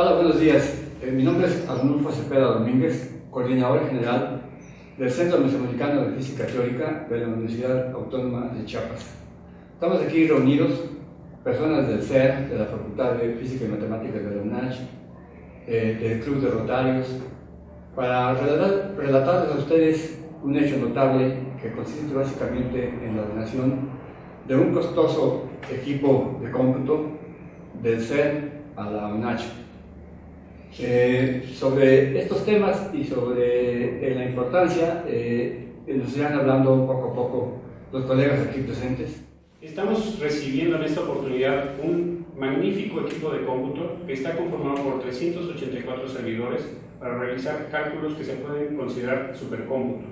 Hola, buenos días. Eh, mi nombre es Arnulfo Cepeda Domínguez, coordinador general del Centro Mesoamericano de Física Teórica de la Universidad Autónoma de Chiapas. Estamos aquí reunidos, personas del CER, de la Facultad de Física y Matemáticas de la UNACH, eh, del Club de Rotarios, para relatar, relatarles a ustedes un hecho notable que consiste básicamente en la donación de un costoso equipo de cómputo del CER a la UNACH. Eh, sobre estos temas y sobre eh, la importancia eh, nos irán hablando poco a poco los colegas aquí presentes. Estamos recibiendo en esta oportunidad un magnífico equipo de cómputo que está conformado por 384 servidores para realizar cálculos que se pueden considerar supercómputo.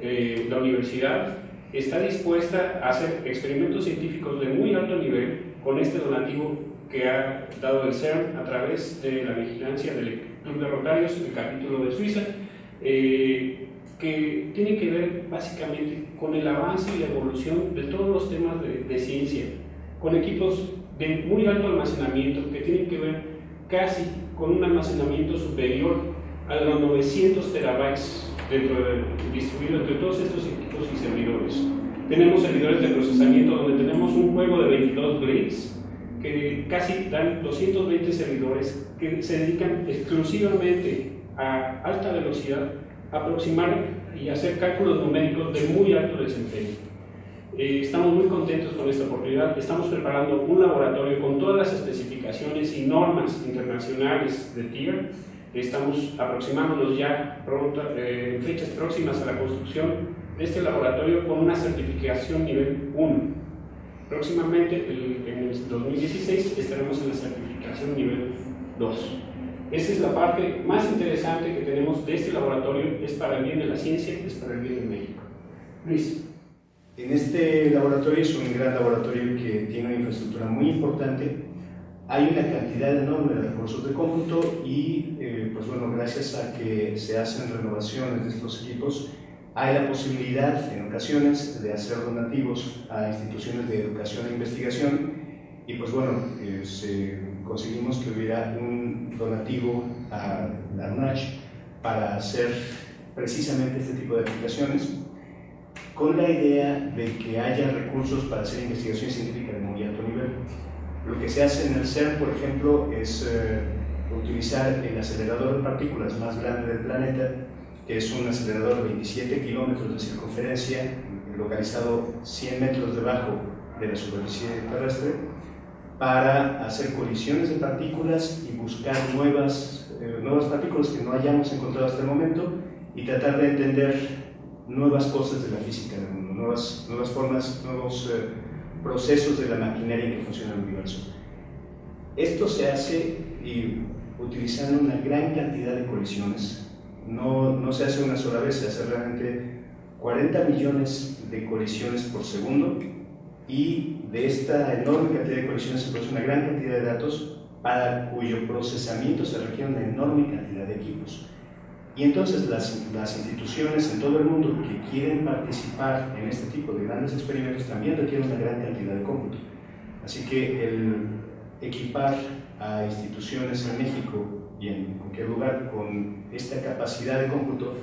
Eh, la universidad está dispuesta a hacer experimentos científicos de muy alto nivel con este donativo que ha dado el CERN a través de la vigilancia del Club de Rotarios, el capítulo de Suiza, eh, que tiene que ver básicamente con el avance y la evolución de todos los temas de, de ciencia, con equipos de muy alto almacenamiento que tienen que ver casi con un almacenamiento superior a los 900 terabytes dentro de, distribuido entre todos estos equipos y servidores. Tenemos servidores de procesamiento donde tenemos un juego de 22 grids que casi dan 220 servidores que se dedican exclusivamente a alta velocidad, a aproximar y hacer cálculos numéricos de muy alto desempeño. Eh, estamos muy contentos con esta oportunidad. Estamos preparando un laboratorio con todas las especificaciones y normas internacionales de TIER. Estamos aproximándonos ya pronto, eh, en fechas próximas a la construcción de este laboratorio con una certificación nivel 1. Próximamente, en el 2016, estaremos en la certificación nivel 2. Esa es la parte más interesante que tenemos de este laboratorio, es para el bien de la ciencia, es para el bien de México. Luis. En este laboratorio es un gran laboratorio que tiene una infraestructura muy importante. Hay una cantidad enorme de recursos de cómputo y, eh, pues bueno, gracias a que se hacen renovaciones de estos equipos, hay la posibilidad en ocasiones de hacer donativos a instituciones de educación e investigación y pues bueno, eh, se, conseguimos que hubiera un donativo a la UNACH para hacer precisamente este tipo de aplicaciones con la idea de que haya recursos para hacer investigación científica de muy alto nivel. Lo que se hace en el CERN, por ejemplo, es eh, utilizar el acelerador de partículas más grande del planeta, que es un acelerador de 27 kilómetros de circunferencia, localizado 100 metros debajo de la superficie terrestre, para hacer colisiones de partículas y buscar nuevas, eh, nuevas partículas que no hayamos encontrado hasta el momento y tratar de entender nuevas cosas de la física del mundo, nuevas, nuevas formas, nuevos eh, procesos de la maquinaria que funciona en el universo. Esto se hace y, utilizando una gran cantidad de colisiones. No, no se hace una sola vez, se hace realmente 40 millones de colisiones por segundo y de esta enorme cantidad de colisiones se produce una gran cantidad de datos para cuyo procesamiento se requiere una enorme cantidad de equipos. Y entonces las, las, instituciones en todo el mundo que quieren participar en este tipo de grandes experimentos también requieren una gran cantidad de cómputo. Así que el equipar a instituciones en México y en cualquier lugar con esta capacidad de cómputo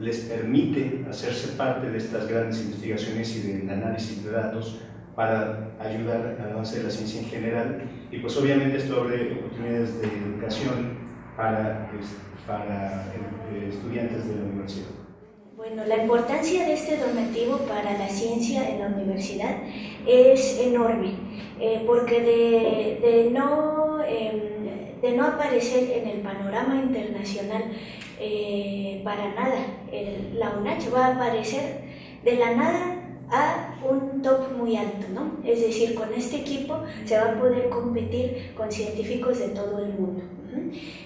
les permite hacerse parte de estas grandes investigaciones y del análisis de datos para ayudar al avance de la ciencia en general y pues obviamente esto abre oportunidades de educación para este, para eh, estudiantes de la universidad? Bueno, la importancia de este donativo para la ciencia en la universidad es enorme, eh, porque de, de no, eh, de no aparecer en el panorama internacional eh, para nada, el, la UNACH va a aparecer de la nada a un top muy alto, ¿no? Es decir, con este equipo se va a poder competir con científicos de todo el mundo.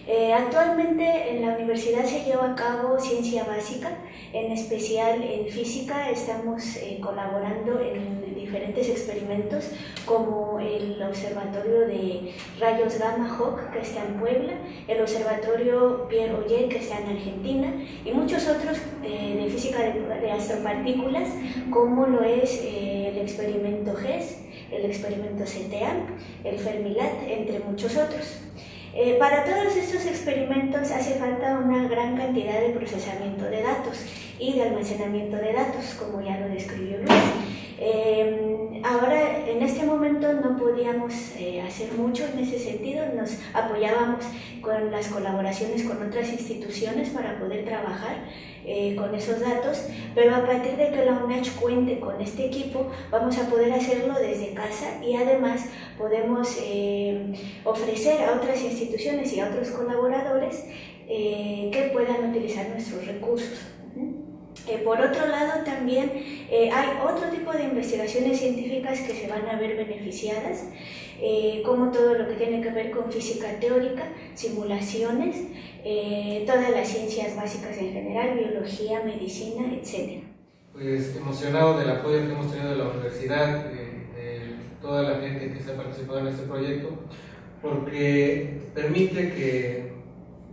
Eh, actualmente en la universidad se lleva a cabo ciencia básica, en especial en física estamos eh, colaborando en diferentes experimentos como el observatorio de rayos gamma Hawk que está en Puebla, el observatorio Pierre Oyer que está en Argentina y muchos otros eh, de física de, de, astropartículas como lo es el experimento GES, el experimento CTA, el Fermilat, entre muchos otros. Eh, para todos estos experimentos hace falta una gran cantidad de procesamiento de datos y de almacenamiento de datos, como ya lo describió Luis. Eh, ahora, en este momento no podíamos eh, hacer mucho en ese sentido, nos apoyábamos con las colaboraciones con otras instituciones para poder trabajar eh, con esos datos, pero a partir de que la UNACH cuente con este equipo, vamos a poder hacerlo desde casa y además podemos eh, ofrecer a otras instituciones y a otros colaboradores que puedan utilizar nuestros recursos. Por otro lado, también hay otro tipo de investigaciones científicas que se van a ver beneficiadas, como todo lo que tiene que ver con física teórica, simulaciones, eh, todas las ciencias básicas en general, biología, medicina, etc. Pues emocionado del apoyo que hemos tenido de la universidad, de, toda la gente que se ha participado en este proyecto, porque permite que,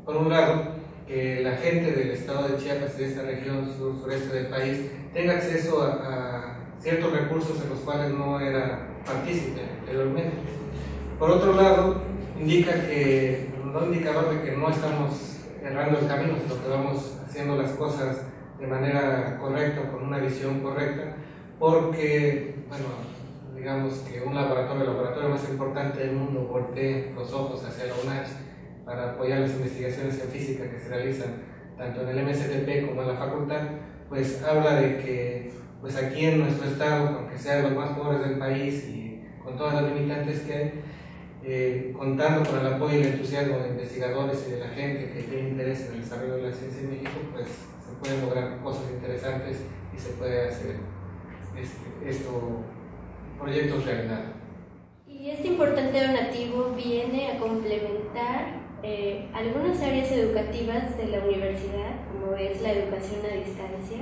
por un lado, que la gente del estado de Chiapas, de esta región sur sureste del país, tenga acceso a, a ciertos recursos en los cuales no era partícipe anteriormente. Por otro lado, indica que un indicador de que no estamos errando el camino, sino que vamos haciendo las cosas de manera correcta, con una visión correcta, porque, bueno, digamos que un laboratorio, el laboratorio más importante del mundo, voltee los ojos hacia la UNACH para apoyar las investigaciones en física que se realizan tanto en el MSTP como en la facultad, pues habla de que pues aquí en nuestro estado, aunque sea de los más pobres del país y con todas las limitantes que hay, eh, contando con el apoyo y el entusiasmo de investigadores y de la gente que tiene interés en el desarrollo de la ciencia en México, pues se pueden lograr cosas interesantes y se puede hacer este, esto, proyectos realidad. Y este importante donativo viene a complementar eh, algunas áreas educativas de la universidad, como es la educación a distancia,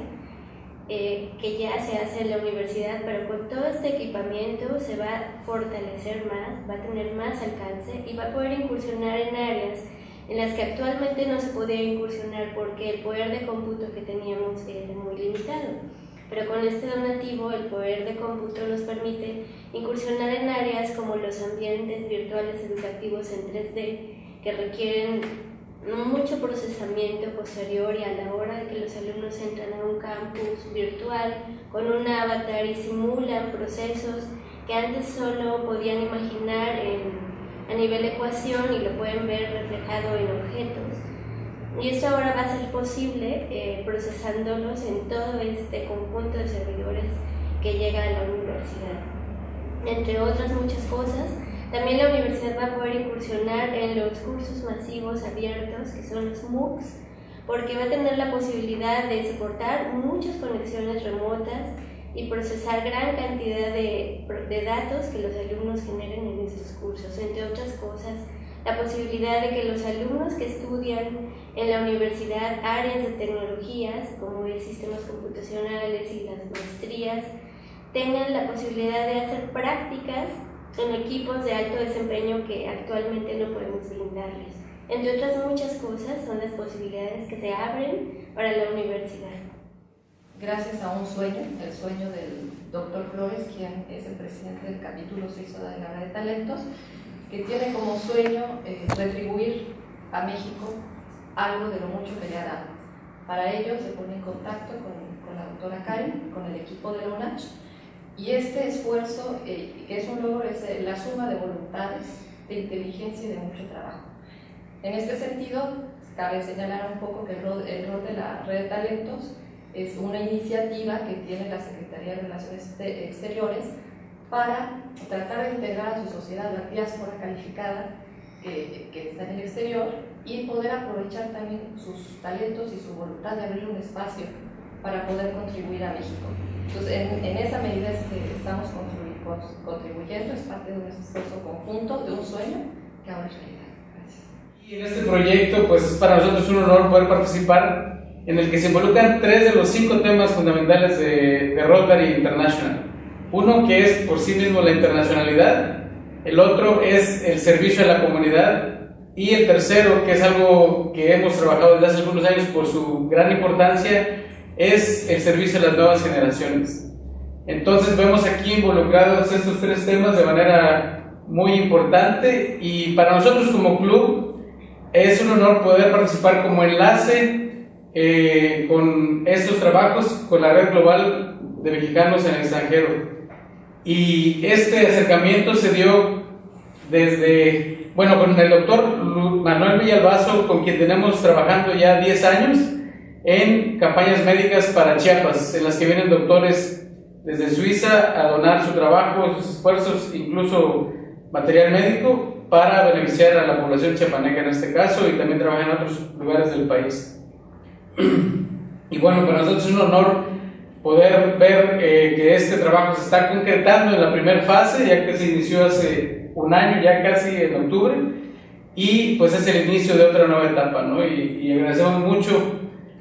eh, que ya se hace en la universidad, pero con todo este equipamiento se va a fortalecer más, va a tener más alcance y va a poder incursionar en áreas en las que actualmente no se podía incursionar porque el poder de cómputo que teníamos era muy limitado. Pero con este donativo el poder de cómputo nos permite incursionar en áreas como los ambientes virtuales educativos en 3D que requieren mucho procesamiento posterior y a la hora de que los alumnos entran a un campus virtual con un avatar y simulan procesos que antes solo podían imaginar a nivel ecuación y lo pueden ver reflejado en objetos. Y esto ahora va a ser posible eh, procesándolos en todo este conjunto de servidores que llega a la universidad. Entre otras muchas cosas, también la universidad va a poder incursionar en los cursos masivos abiertos, que son los MOOCs, porque va a tener la posibilidad de soportar muchas conexiones remotas y procesar gran cantidad de, de, datos que los alumnos generen en estos cursos, entre otras cosas, la posibilidad de que los alumnos que estudian en la universidad áreas de tecnologías, como el sistemas computacionales y las maestrías, tengan la posibilidad de hacer prácticas en equipos de alto desempeño que actualmente no podemos brindarles. Entre otras muchas cosas son las posibilidades que se abren para la universidad. Gracias a un sueño, el sueño del doctor Flores, quien es el presidente del capítulo 6 de la Red de Talentos, que tiene como sueño eh, retribuir a México algo de lo mucho que le ha dado. Para ello se pone en contacto con, con la doctora Karen, con el equipo de la UNACH, y este esfuerzo, eh, que es un logro, la suma de voluntades, de inteligencia y de mucho trabajo. En este sentido, cabe señalar un poco que el rol, de la red de talentos es una iniciativa que tiene la Secretaría de Relaciones Exteriores para tratar de integrar a su sociedad la diáspora calificada que, que, está en el exterior y poder aprovechar también sus talentos y su voluntad de abrir un espacio para poder contribuir a México. Entonces, en, esa medida es que estamos contribuyendo, es parte de un esfuerzo conjunto, de un sueño que ahora es realidad. Gracias. Y en este proyecto, pues es para nosotros un honor poder participar, en el que se involucran tres de los cinco temas fundamentales de, de Rotary International. Uno que es por sí mismo la internacionalidad, el otro es el servicio a la comunidad y el tercero, que es algo que hemos trabajado desde hace algunos años por su gran importancia, es el servicio a las nuevas generaciones. Entonces vemos aquí involucrados estos tres temas de manera muy importante y para nosotros como club es un honor poder participar como enlace eh, con estos trabajos con la red global de mexicanos en el extranjero. Y este acercamiento se dio desde, bueno, con el doctor Manuel Villalbazo, con quien tenemos trabajando ya 10 años en campañas médicas para Chiapas, en las que vienen doctores desde Suiza a donar su trabajo, sus esfuerzos, incluso material médico, para beneficiar a la población chiapaneca en este caso y también trabajar en otros lugares del país. Y bueno, para nosotros es un honor poder ver eh, que este trabajo se está concretando en la primera fase, ya que se inició hace un año, ya casi en octubre, y pues es el inicio de otra nueva etapa, ¿no? Y, y agradecemos mucho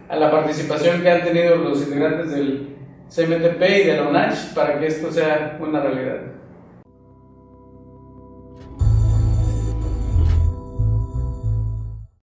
a la participación que han tenido los integrantes del CMTP y de la UNACH para que esto sea una realidad.